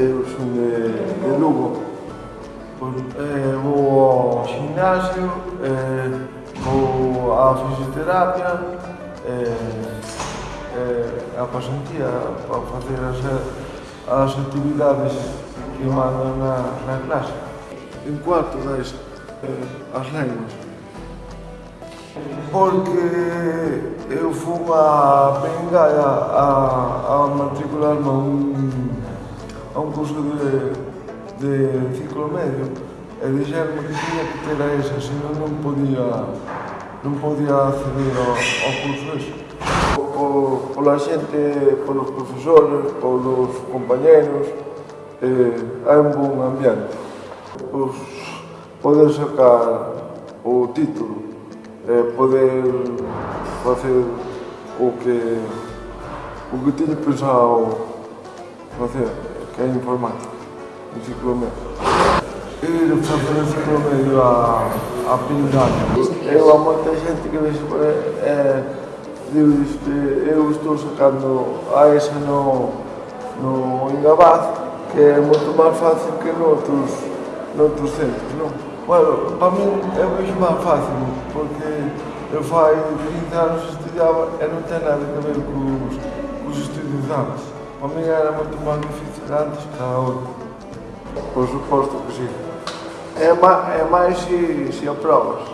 eu son de, de Lugo. Pois, eh, vou ao gimnasio, eh, vou á fisioterapia, eh, eh, a pasantía para facer as, as actividades que mandan na, na clase. En cuarto dais eh, as lenguas. Porque eu fui a Pengalla a, a matricularme mm, a un a un curso de, de ciclo medio e dixerme que tiña que ter a esa, senón non podía, non podía acceder ao, ao curso ese. O, pola xente, polos profesores, polos compañeros, eh, hai un bon ambiente. Pois, poder sacar o título, eh, poder facer o que o que tiña pensado facer que é informática, enciclomedia. Ir eh, facer enciclomedia a, a pintar. Eu a moita xente que vexo por eh, digo, eu estou sacando a esa no, no Ingabaz, que é moito máis fácil que noutros, noutros centros, non? Bueno, para mí é moito máis fácil, porque eu fai 15 anos estudava e non ten nada que ver cos, cos estudios antes. O amigo era muito magnificado, está o suposto que sim. É, ma, é mais se, se aprovas.